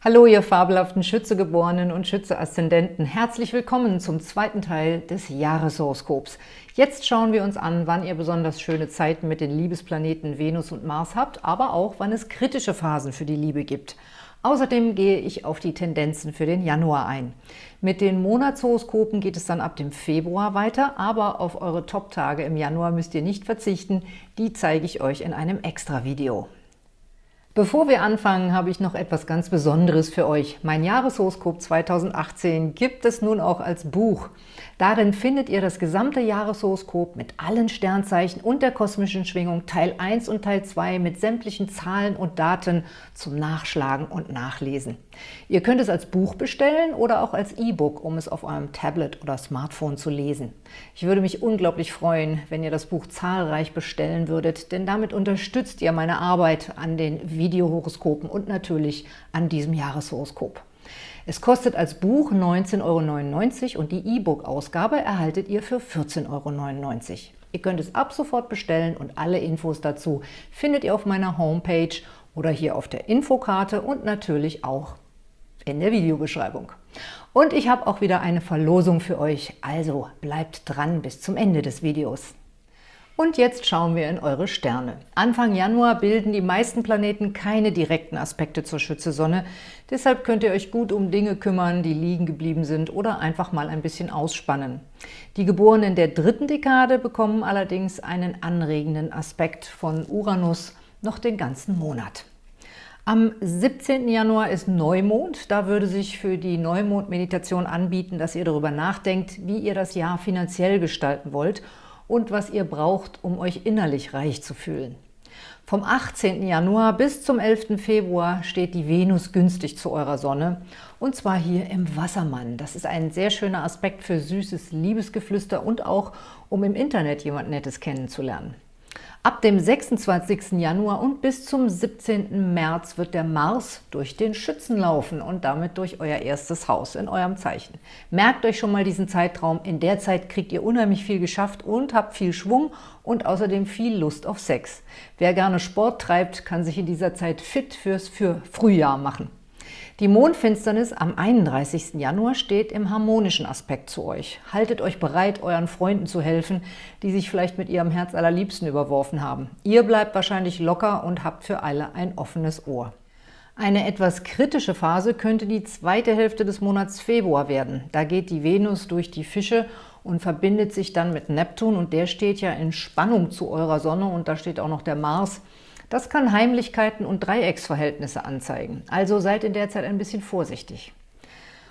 Hallo, ihr fabelhaften Schützegeborenen und Schütze-Aszendenten. Herzlich willkommen zum zweiten Teil des Jahreshoroskops. Jetzt schauen wir uns an, wann ihr besonders schöne Zeiten mit den Liebesplaneten Venus und Mars habt, aber auch, wann es kritische Phasen für die Liebe gibt. Außerdem gehe ich auf die Tendenzen für den Januar ein. Mit den Monatshoroskopen geht es dann ab dem Februar weiter, aber auf eure Top-Tage im Januar müsst ihr nicht verzichten. Die zeige ich euch in einem Extra-Video. Bevor wir anfangen, habe ich noch etwas ganz Besonderes für euch. Mein Jahreshoroskop 2018 gibt es nun auch als Buch. Darin findet ihr das gesamte Jahreshoroskop mit allen Sternzeichen und der kosmischen Schwingung Teil 1 und Teil 2 mit sämtlichen Zahlen und Daten zum Nachschlagen und Nachlesen. Ihr könnt es als Buch bestellen oder auch als E-Book, um es auf eurem Tablet oder Smartphone zu lesen. Ich würde mich unglaublich freuen, wenn ihr das Buch zahlreich bestellen würdet, denn damit unterstützt ihr meine Arbeit an den Videohoroskopen und natürlich an diesem Jahreshoroskop. Es kostet als Buch 19,99 Euro und die E-Book-Ausgabe erhaltet ihr für 14,99 Euro. Ihr könnt es ab sofort bestellen und alle Infos dazu findet ihr auf meiner Homepage oder hier auf der Infokarte und natürlich auch in der Videobeschreibung. Und ich habe auch wieder eine Verlosung für euch, also bleibt dran bis zum Ende des Videos. Und jetzt schauen wir in eure Sterne. Anfang Januar bilden die meisten Planeten keine direkten Aspekte zur Schütze-Sonne. Deshalb könnt ihr euch gut um Dinge kümmern, die liegen geblieben sind oder einfach mal ein bisschen ausspannen. Die Geborenen der dritten Dekade bekommen allerdings einen anregenden Aspekt von Uranus noch den ganzen Monat. Am 17. Januar ist Neumond. Da würde sich für die Neumond-Meditation anbieten, dass ihr darüber nachdenkt, wie ihr das Jahr finanziell gestalten wollt – und was ihr braucht, um euch innerlich reich zu fühlen. Vom 18. Januar bis zum 11. Februar steht die Venus günstig zu eurer Sonne, und zwar hier im Wassermann. Das ist ein sehr schöner Aspekt für süßes Liebesgeflüster und auch, um im Internet jemand Nettes kennenzulernen. Ab dem 26. Januar und bis zum 17. März wird der Mars durch den Schützen laufen und damit durch euer erstes Haus in eurem Zeichen. Merkt euch schon mal diesen Zeitraum. In der Zeit kriegt ihr unheimlich viel geschafft und habt viel Schwung und außerdem viel Lust auf Sex. Wer gerne Sport treibt, kann sich in dieser Zeit fit fürs für Frühjahr machen. Die Mondfinsternis am 31. Januar steht im harmonischen Aspekt zu euch. Haltet euch bereit, euren Freunden zu helfen, die sich vielleicht mit ihrem Herz allerliebsten überworfen haben. Ihr bleibt wahrscheinlich locker und habt für alle ein offenes Ohr. Eine etwas kritische Phase könnte die zweite Hälfte des Monats Februar werden. Da geht die Venus durch die Fische und verbindet sich dann mit Neptun und der steht ja in Spannung zu eurer Sonne und da steht auch noch der Mars. Das kann Heimlichkeiten und Dreiecksverhältnisse anzeigen, also seid in der Zeit ein bisschen vorsichtig.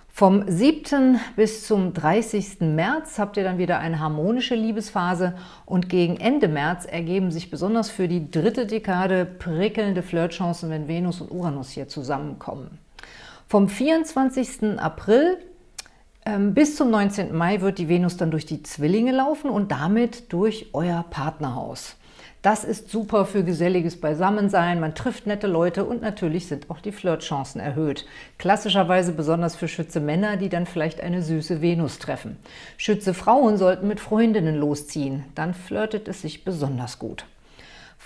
Vom 7. bis zum 30. März habt ihr dann wieder eine harmonische Liebesphase und gegen Ende März ergeben sich besonders für die dritte Dekade prickelnde Flirtchancen, wenn Venus und Uranus hier zusammenkommen. Vom 24. April ähm, bis zum 19. Mai wird die Venus dann durch die Zwillinge laufen und damit durch euer Partnerhaus. Das ist super für geselliges Beisammensein, man trifft nette Leute und natürlich sind auch die Flirtchancen erhöht. Klassischerweise besonders für Schütze Männer, die dann vielleicht eine süße Venus treffen. Schütze Frauen sollten mit Freundinnen losziehen, dann flirtet es sich besonders gut.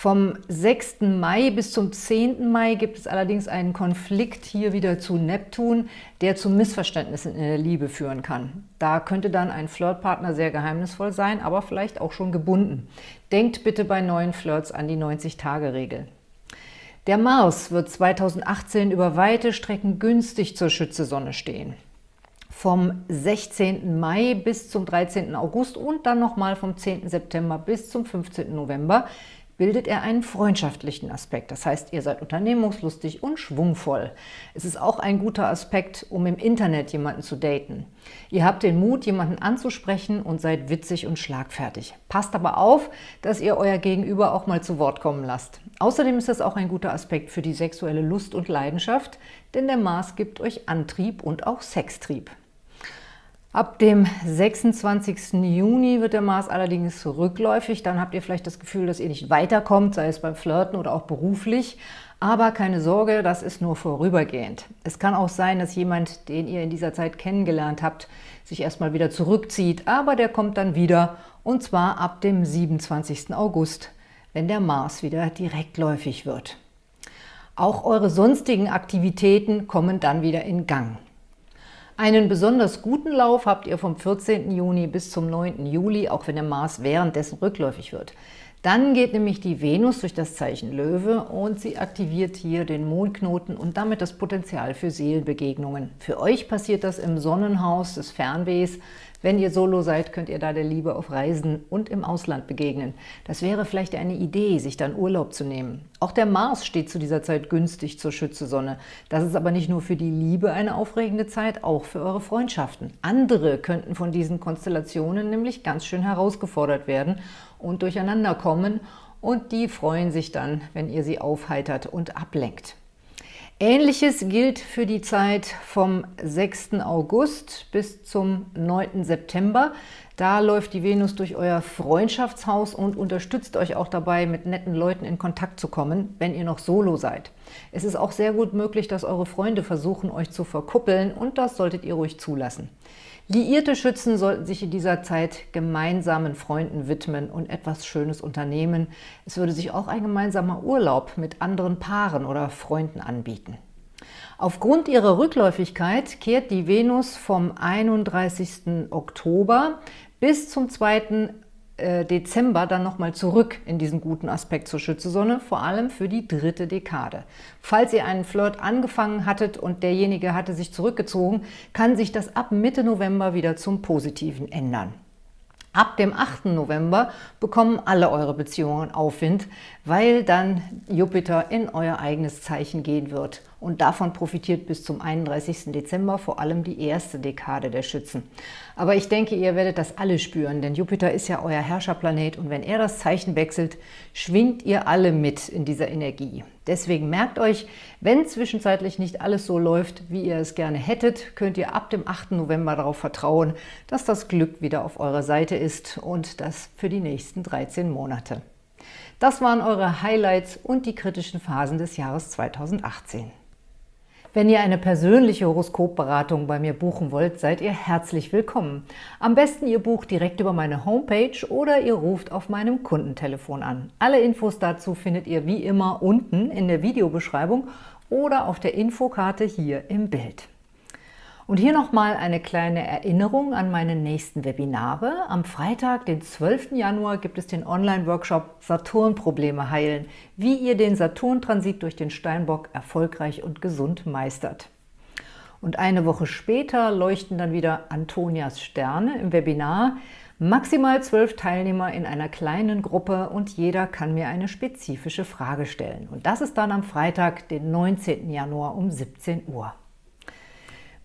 Vom 6. Mai bis zum 10. Mai gibt es allerdings einen Konflikt hier wieder zu Neptun, der zu Missverständnissen in der Liebe führen kann. Da könnte dann ein Flirtpartner sehr geheimnisvoll sein, aber vielleicht auch schon gebunden. Denkt bitte bei neuen Flirts an die 90-Tage-Regel. Der Mars wird 2018 über weite Strecken günstig zur Schütze-Sonne stehen. Vom 16. Mai bis zum 13. August und dann nochmal vom 10. September bis zum 15. November bildet er einen freundschaftlichen Aspekt. Das heißt, ihr seid unternehmungslustig und schwungvoll. Es ist auch ein guter Aspekt, um im Internet jemanden zu daten. Ihr habt den Mut, jemanden anzusprechen und seid witzig und schlagfertig. Passt aber auf, dass ihr euer Gegenüber auch mal zu Wort kommen lasst. Außerdem ist das auch ein guter Aspekt für die sexuelle Lust und Leidenschaft, denn der Mars gibt euch Antrieb und auch Sextrieb. Ab dem 26. Juni wird der Mars allerdings rückläufig. Dann habt ihr vielleicht das Gefühl, dass ihr nicht weiterkommt, sei es beim Flirten oder auch beruflich. Aber keine Sorge, das ist nur vorübergehend. Es kann auch sein, dass jemand, den ihr in dieser Zeit kennengelernt habt, sich erstmal wieder zurückzieht, aber der kommt dann wieder, und zwar ab dem 27. August, wenn der Mars wieder direktläufig wird. Auch eure sonstigen Aktivitäten kommen dann wieder in Gang. Einen besonders guten Lauf habt ihr vom 14. Juni bis zum 9. Juli, auch wenn der Mars währenddessen rückläufig wird. Dann geht nämlich die Venus durch das Zeichen Löwe und sie aktiviert hier den Mondknoten und damit das Potenzial für Seelenbegegnungen. Für euch passiert das im Sonnenhaus des Fernwehs. Wenn ihr Solo seid, könnt ihr da der Liebe auf Reisen und im Ausland begegnen. Das wäre vielleicht eine Idee, sich dann Urlaub zu nehmen. Auch der Mars steht zu dieser Zeit günstig zur Schütze-Sonne. Das ist aber nicht nur für die Liebe eine aufregende Zeit, auch für eure Freundschaften. Andere könnten von diesen Konstellationen nämlich ganz schön herausgefordert werden und durcheinander kommen und die freuen sich dann, wenn ihr sie aufheitert und ablenkt. Ähnliches gilt für die Zeit vom 6. August bis zum 9. September. Da läuft die Venus durch euer Freundschaftshaus und unterstützt euch auch dabei, mit netten Leuten in Kontakt zu kommen, wenn ihr noch solo seid. Es ist auch sehr gut möglich, dass eure Freunde versuchen, euch zu verkuppeln und das solltet ihr ruhig zulassen. Liierte Schützen sollten sich in dieser Zeit gemeinsamen Freunden widmen und etwas Schönes unternehmen. Es würde sich auch ein gemeinsamer Urlaub mit anderen Paaren oder Freunden anbieten. Aufgrund ihrer Rückläufigkeit kehrt die Venus vom 31. Oktober bis zum 2. Äh, Dezember dann nochmal zurück in diesen guten Aspekt zur Schützesonne, vor allem für die dritte Dekade. Falls ihr einen Flirt angefangen hattet und derjenige hatte sich zurückgezogen, kann sich das ab Mitte November wieder zum Positiven ändern. Ab dem 8. November bekommen alle eure Beziehungen Aufwind, weil dann Jupiter in euer eigenes Zeichen gehen wird. Und davon profitiert bis zum 31. Dezember vor allem die erste Dekade der Schützen. Aber ich denke, ihr werdet das alle spüren, denn Jupiter ist ja euer Herrscherplanet und wenn er das Zeichen wechselt, schwingt ihr alle mit in dieser Energie. Deswegen merkt euch, wenn zwischenzeitlich nicht alles so läuft, wie ihr es gerne hättet, könnt ihr ab dem 8. November darauf vertrauen, dass das Glück wieder auf eurer Seite ist und das für die nächsten 13 Monate. Das waren eure Highlights und die kritischen Phasen des Jahres 2018. Wenn ihr eine persönliche Horoskopberatung bei mir buchen wollt, seid ihr herzlich willkommen. Am besten ihr bucht direkt über meine Homepage oder ihr ruft auf meinem Kundentelefon an. Alle Infos dazu findet ihr wie immer unten in der Videobeschreibung oder auf der Infokarte hier im Bild. Und hier nochmal eine kleine Erinnerung an meine nächsten Webinare. Am Freitag, den 12. Januar, gibt es den Online-Workshop Saturn-Probleme heilen, wie ihr den Saturn-Transit durch den Steinbock erfolgreich und gesund meistert. Und eine Woche später leuchten dann wieder Antonias Sterne im Webinar. Maximal zwölf Teilnehmer in einer kleinen Gruppe und jeder kann mir eine spezifische Frage stellen. Und das ist dann am Freitag, den 19. Januar um 17 Uhr.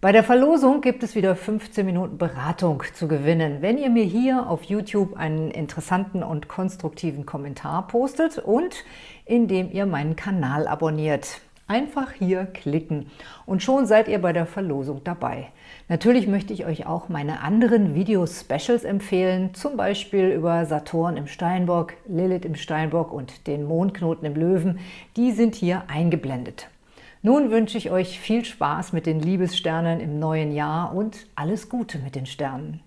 Bei der Verlosung gibt es wieder 15 Minuten Beratung zu gewinnen, wenn ihr mir hier auf YouTube einen interessanten und konstruktiven Kommentar postet und indem ihr meinen Kanal abonniert. Einfach hier klicken und schon seid ihr bei der Verlosung dabei. Natürlich möchte ich euch auch meine anderen Video-Specials empfehlen, zum Beispiel über Saturn im Steinbock, Lilith im Steinbock und den Mondknoten im Löwen. Die sind hier eingeblendet. Nun wünsche ich euch viel Spaß mit den Liebessternen im neuen Jahr und alles Gute mit den Sternen.